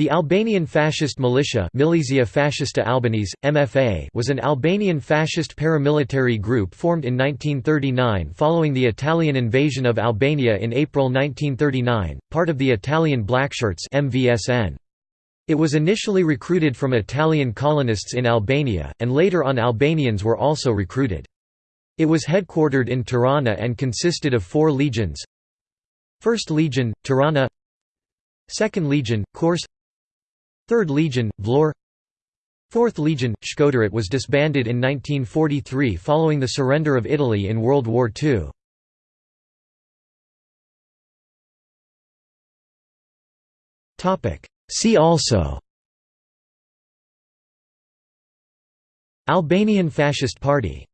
The Albanian Fascist Militia Milizia Fascista Albanese, MFA was an Albanian fascist paramilitary group formed in 1939 following the Italian invasion of Albania in April 1939, part of the Italian Blackshirts MVSN. It was initially recruited from Italian colonists in Albania, and later on Albanians were also recruited. It was headquartered in Tirana and consisted of four legions 1st Legion, Tirana 2nd Legion, Korçë 3rd Legion, Vlorë 4th Legion, Shkodër was disbanded in 1943 following the surrender of Italy in World War II. See also Albanian Fascist Party